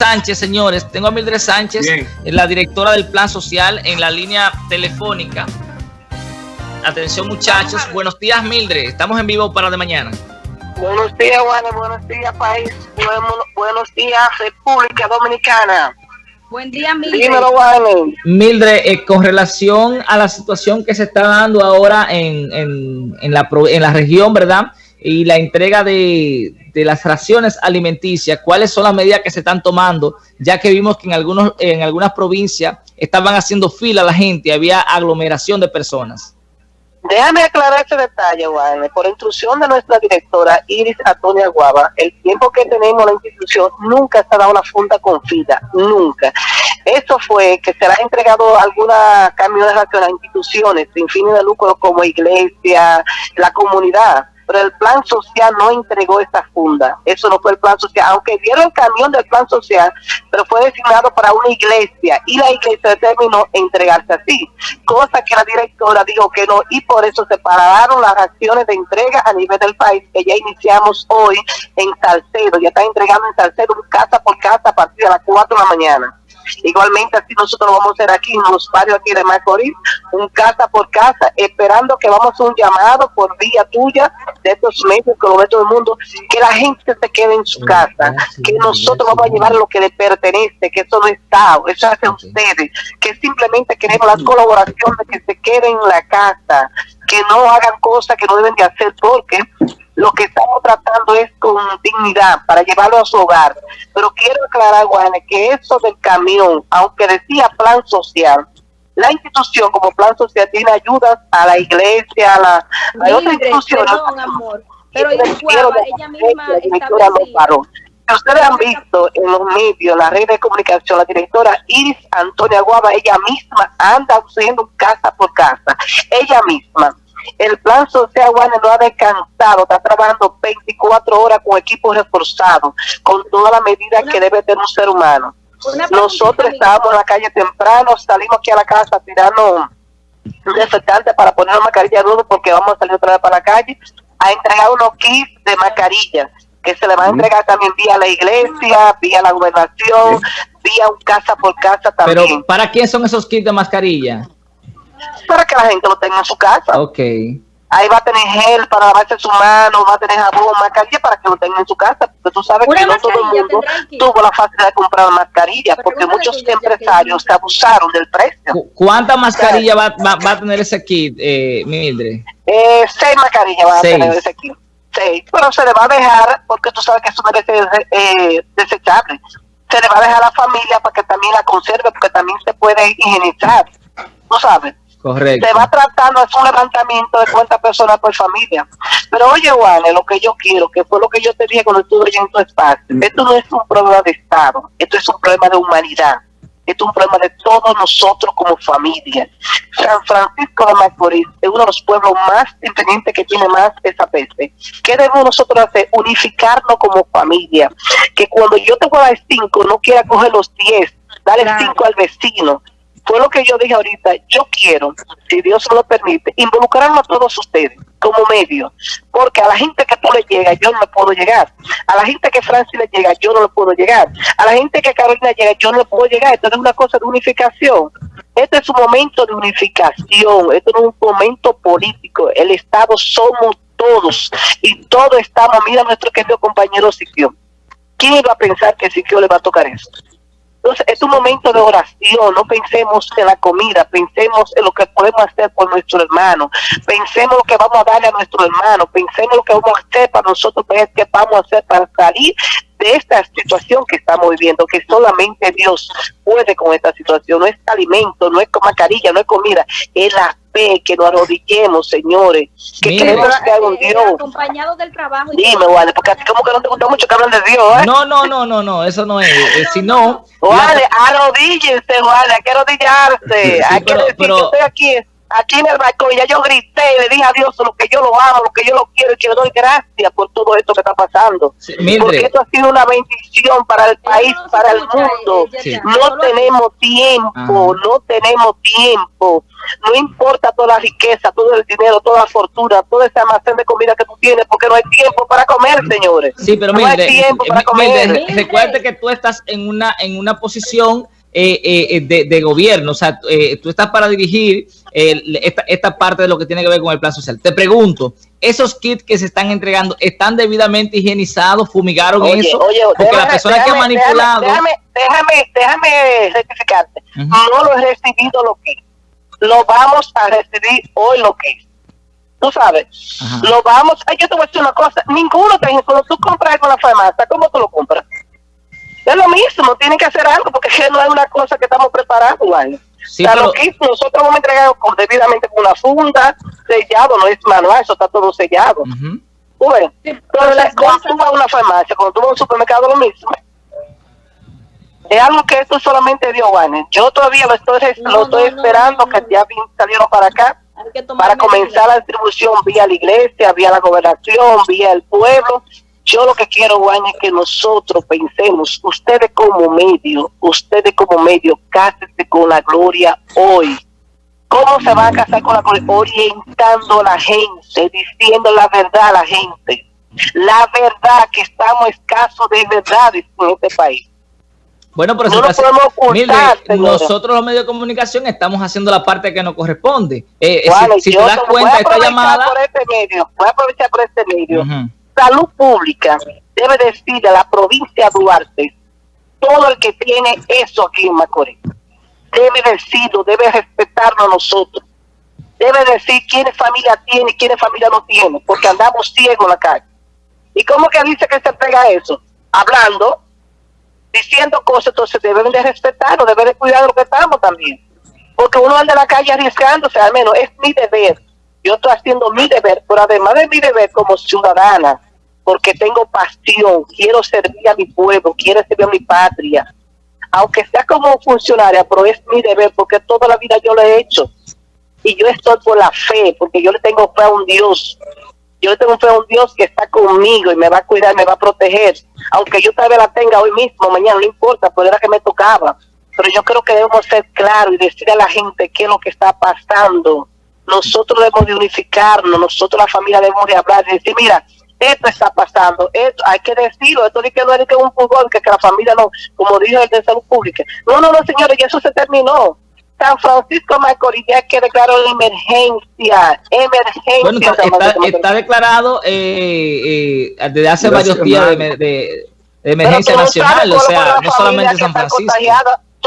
Sánchez, señores. Tengo a Mildred Sánchez, la directora del Plan Social, en la línea telefónica. Atención, muchachos. Buenos días, Mildred. Estamos en vivo para de mañana. Buenos días, Juan. Buenos días, país. Buenos, días, República Dominicana. Buen día, Mildred. Dímelo, Mildred, eh, con relación a la situación que se está dando ahora en, en, la, en la región, ¿verdad? Y la entrega de, de las raciones alimenticias, cuáles son las medidas que se están tomando, ya que vimos que en, algunos, en algunas provincias estaban haciendo fila la gente, había aglomeración de personas. Déjame aclarar ese detalle, Juan. Por instrucción de nuestra directora Iris Antonia Guava, el tiempo que tenemos la institución nunca se ha dado una funda con fila, nunca. Eso fue que se le ha entregado alguna raciones a instituciones sin fines de lucro como iglesia, la comunidad pero el plan social no entregó esta funda. Eso no fue el plan social, aunque dieron el camión del plan social, pero fue designado para una iglesia y la iglesia determinó entregarse así, cosa que la directora dijo que no y por eso se pararon las acciones de entrega a nivel del país que ya iniciamos hoy en Salcedo, ya está entregando en Salcedo casa por casa a partir de las 4 de la mañana. Igualmente así nosotros vamos a hacer aquí en los barrios aquí de Macorís, un casa por casa, esperando que vamos a un llamado por vía tuya de estos medios que lo ve todo el mundo, que la gente se quede en su casa, que nosotros vamos a llevar lo que le pertenece, que eso no está, eso hace ustedes, que simplemente queremos la colaboración de que se queden en la casa, que no hagan cosas que no deben de hacer porque lo que estamos tratando es con dignidad para llevarlo a su hogar. Pero quiero aclarar, Juan, que eso del camión, aunque decía plan social, la institución como plan social tiene ayudas a la iglesia, a, la, a otras instituciones. amor, pero ella misma Ustedes han visto en los medios, la red de comunicación, la directora Iris Antonia Guava, ella misma anda haciendo casa por casa, ella misma el plan social Juan no ha descansado, está trabajando 24 horas con equipos reforzados, con todas las medidas que debe tener un ser humano. Nosotros estábamos en la calle temprano, salimos aquí a la casa tirando un desinfectante para poner una mascarilla nueva porque vamos a salir otra vez para la calle a entregar unos kits de mascarilla que se le va a entregar también vía la iglesia, vía la gobernación, vía un casa por casa también. Pero ¿para quién son esos kits de mascarilla? para que la gente lo tenga en su casa. Ok. Ahí va a tener gel para lavarse su mano, va a tener jabón, mascarilla para que lo tenga en su casa, porque tú sabes que no todo el mundo tuvo la facilidad de comprar mascarilla, porque muchos empresarios se abusaron del precio. ¿Cuántas mascarillas va, va, a tener ese kit, eh, Mildred? Eh, seis mascarillas va a tener ese kit. Seis, pero se le va a dejar, porque tú sabes que eso debe ser eh, desechable, se le va a dejar a la familia para que también la conserve, porque también se puede higienizar, ¿tú sabes? Correcto. Se va tratando, es un levantamiento de cuántas personas por familia. Pero oye, Juan, lo que yo quiero, que fue lo que yo te dije cuando estuve en tu espacio, esto no es un problema de Estado, esto es un problema de humanidad. Esto es un problema de todos nosotros como familia. San Francisco de Macorís es uno de los pueblos más independientes que tiene más esa peste. ¿Qué debemos nosotros hacer? Unificarnos como familia. Que cuando yo te voy a dar cinco, no quiera coger los diez, darle cinco al vecino fue lo que yo dije ahorita, yo quiero, si Dios lo permite, involucrarnos a todos ustedes como medio, porque a la gente que tú le llegas, yo no le puedo llegar, a la gente que Francis le llega, yo no le puedo llegar, a la gente que Carolina llega, yo no le puedo llegar, esto es una cosa de unificación, este es un momento de unificación, esto no es un momento político, el Estado somos todos, y todos estamos, mira nuestro querido compañero Siquio, ¿quién iba a pensar que Siquio le va a tocar esto? Entonces, es un momento de oración, no pensemos en la comida, pensemos en lo que podemos hacer por nuestro hermano, pensemos lo que vamos a darle a nuestro hermano, pensemos lo que vamos a hacer para nosotros, qué vamos a hacer para salir de esta situación que estamos viviendo, que solamente Dios puede con esta situación, no es alimento, no es mascarilla, no es comida, es la fe, que nos arrodillemos, señores, que queremos que haga un Dios. Acompañado del trabajo. Dime, vale, porque así como que no te gusta mucho que hablen de Dios, ¿eh? No, no, no, no, no, eso no es, eh, si no... Vale, arrodíllense, vale, hay que arrodillarse, hay que decir que estoy aquí aquí en el balcón, ya yo grité, le dije a Dios lo que yo lo amo, lo que yo lo quiero y que le doy gracias por todo esto que está pasando. Sí. Porque esto ha sido una bendición para el país, no para el mundo. ella Sí. ya- No tenemos tiempo, Ajá. no tenemos tiempo. No importa toda la riqueza, todo el dinero, toda la fortuna, todo ese almacén de comida que tú tienes, porque no hay tiempo para comer, señores. Sí, pero no Mildred, hay tiempo para eh, comer. Mildred, Mildred. recuerde que tú estás en una en una posición eh, eh, de, de gobierno, o sea, eh, tú estás para dirigir eh, esta, esta parte de lo que tiene que ver con el plan social. Te pregunto, ¿esos kits que se están entregando están debidamente higienizados, fumigaron Oye, eso? oye, Porque déjame- la persona que ha manipulado... Déjame, déjame, déjame rectificarte. No lo he recibido lo que. Lo vamos a recibir hoy lo que es. Tú sabes, Ajá. lo vamos. Ay, yo te voy a decir una cosa. Ninguno te cuando tú compras en la farmacia, ¿cómo tú lo compras? Es lo mismo, tienen que hacer algo porque no es una cosa que estamos preparando, ¿vale? Sí, o sea, pero- lo que nosotros entregar con, debidamente con una funda, sellado, no es manual, eso está todo sellado. Sí, pero cuando tú vas a una farmacia, cuando tú vas a un supermercado, lo mismo. Es algo que esto solamente dio Juanes. Yo todavía lo estoy, No, lo estoy no, no, esperando, no, que ya salieron para acá, para medidas. comenzar la distribución vía la iglesia, vía la gobernación, vía el pueblo. Yo lo que quiero, Juanes, es que nosotros pensemos, ustedes como medio, ustedes como medio, cásense con la gloria hoy. ¿Cómo se van a casar con la gloria? Orientando a la gente, diciendo la verdad a la gente. La verdad, que estamos escasos de verdades en este país. Bueno, pero No si lo ocultar, Mildred, nosotros los medios de comunicación estamos haciendo la parte que nos corresponde. Eh, eh, Bueno, si, si te das cuenta, esta llamada... por este medio, voy a aprovechar por este medio. Salud Pública debe decirle a la provincia de Duarte, todo el que tiene eso aquí en Macorís, debe decirlo, debe respetarnos a nosotros. Debe decir quiénes familia tiene y quiénes familia no tiene, porque andamos ciegos en la calle. ¿Y cómo que dice que se pega eso? Hablando, diciendo cosas, entonces deben de respetarnos, deben de cuidar de lo que estamos también. Porque uno anda en la calle arriesgándose, al menos es mi deber. Yo estoy haciendo mi deber, pero además de mi deber como ciudadana, porque tengo pasión, quiero servir a mi pueblo, quiero servir a mi patria. Aunque sea como funcionaria, pero es mi deber, porque toda la vida yo lo he hecho. Y yo estoy por la fe, porque yo le tengo fe a un Dios. Yo le tengo fe a un Dios que está conmigo y me va a cuidar, me va a proteger. Aunque yo tal vez la tenga hoy mismo, mañana, no importa, pero era que me tocaba. Pero yo creo que debemos ser claros y decirle a la gente qué es lo que está pasando. Nosotros debemos de unificarnos, nosotros la familia debemos de hablar y decir, mira, esto está pasando, esto hay que decirlo, esto ni que no es que un fútbol, que, que la familia no, como dijo el de salud pública. No, no, no, señores, y eso se terminó. San Francisco Macorís ya que declaró la emergencia, emergencia. Bueno, está, San está- está declarado eh, eh, desde hace Nacional. varios días de, de- de emergencia nacional, o sea, no solamente San Francisco.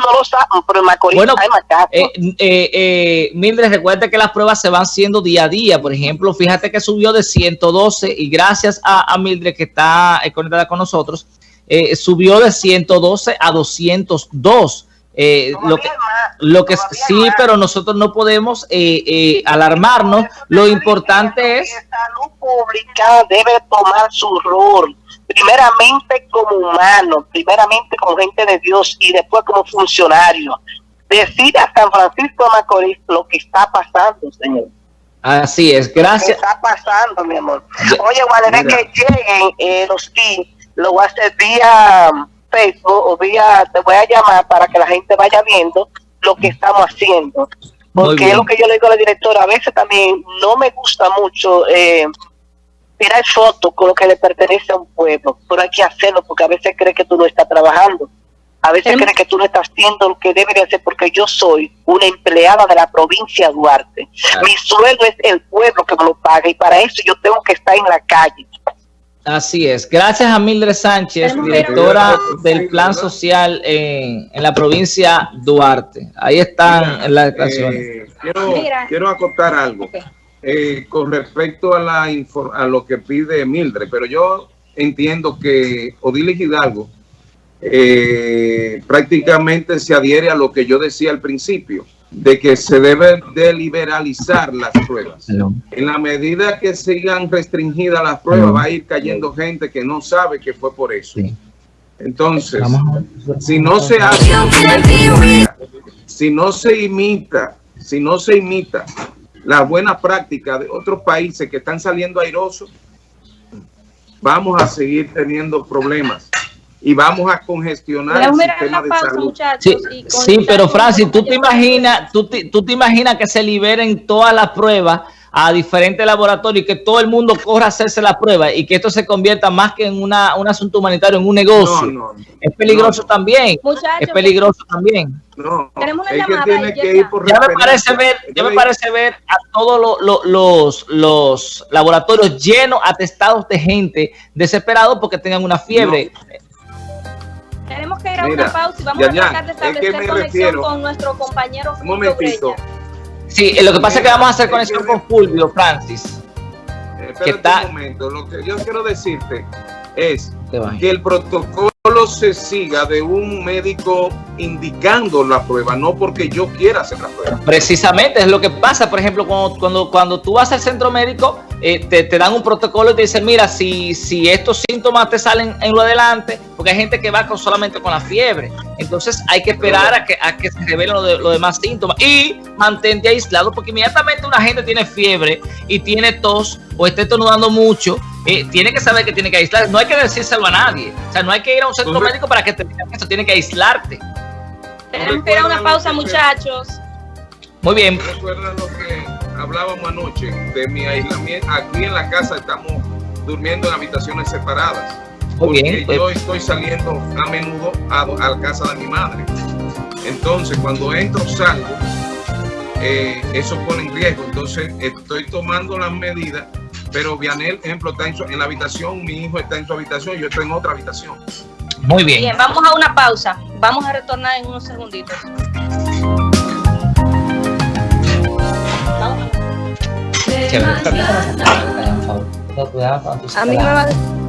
No lo sabes, pero en Macorís Bueno, hay más casos. Eh, eh, eh, Mildred, recuerda que las pruebas se van haciendo día a día. Por ejemplo, fíjate que subió de 112 y gracias a, a Mildred que está eh, conectada con nosotros, eh, subió de 112 a 202. Eh, lo que, lo que sí, pero nosotros no podemos eh, eh, alarmarnos. Lo importante es... que salud pública debe tomar su rol, primeramente como humano, primeramente como gente de Dios y después como funcionario. Decir a San Francisco de Macorís lo que está pasando, señor. Así es, ¿Qué gracias. está pasando, mi amor? Oye, Valeria, Mira. que lleguen eh, los kits, lo voy a hacer vía Facebook o vía, te voy a llamar para que la gente vaya viendo lo que estamos haciendo. Porque es lo que yo le digo a la directora, a veces también no me gusta mucho eh, tirar fotos con lo que le pertenece a un pueblo, pero hay que hacerlo porque a veces cree que tú no estás trabajando. A veces Em- cree que tú no estás haciendo lo que debe de hacer porque yo soy una empleada de la provincia de Duarte. Claro. Mi sueldo es el pueblo que me lo paga y para eso yo tengo que estar en la calle. Así es. Gracias a Mildred Sánchez, directora del Plan Social en, en la provincia Duarte. Ahí están Mira, las declaraciones. eh, quiero, quiero acotar algo eh, con respecto a, la a lo que pide Mildred, pero yo entiendo que Odilis Hidalgo eh, prácticamente se adhiere a lo que yo decía al principio, de que se debe de liberalizar las pruebas. En la medida que sigan restringidas las pruebas, va a ir cayendo gente que no sabe que fue por eso. Entonces, si no se hace, si no se imita, si no se imita las buenas prácticas de otros países que están saliendo airosos, vamos a seguir teniendo problemas y vamos a congestionar el sistema de salud. Sí, sí pero Francis, tú te imaginas, tú te, tú te imaginas que se liberen todas las pruebas a diferentes laboratorios y que todo el mundo corra a hacerse la prueba y que esto se convierta más que en una, un asunto humanitario, en un negocio. No, no, es peligroso no, también. Muchachos, es peligroso también. No, tenemos una llamada tiene que ir por ya me parece ver, ya me parece ver a todos lo, lo, los, los laboratorios llenos, atestados de gente desesperados porque tengan una fiebre. Tenemos que ir a Mira, una pausa y vamos ya, a tratar de establecer conexión refiero, con nuestro compañero Un momentito. Sí, lo que pasa es que vamos a hacer conexión con Fulvio, Francis. Eh, que está... un momento, lo que yo quiero decirte es que el protocolo se siga de un médico indicando la prueba, no porque yo quiera hacer la prueba. Precisamente, es lo que pasa, por ejemplo, cuando, cuando, cuando tú vas al centro médico, eh, te, te, dan un protocolo y te dicen, mira, si, si estos síntomas te salen en lo adelante, porque hay gente que va con, solamente con la fiebre, entonces hay que esperar a que, a que se revelen los lo demás síntomas y mantente aislado, porque inmediatamente una gente tiene fiebre y tiene tos o está estornudando mucho, eh, tiene que saber que tiene que aislar, no hay que decírselo a nadie, o sea, no hay que ir a un centro médico para que te digan eso, tiene que aislarte. Tenemos que ir a una pausa, muchachos. Muy bien. Recuerda lo que hablábamos anoche de mi aislamiento. Aquí en la casa estamos durmiendo en habitaciones separadas. Muy bien. Porque yo estoy saliendo a menudo a, a, la casa de mi madre. Entonces, cuando entro, salgo, eh, eso pone en riesgo. Entonces, estoy tomando las medidas. Pero Vianel, ejemplo, está en, su, en la habitación, mi hijo está en su habitación, yo estoy en otra habitación. Muy bien. Bien, vamos a una pausa. Vamos a retornar en unos segunditos. Chévere. A mí me va a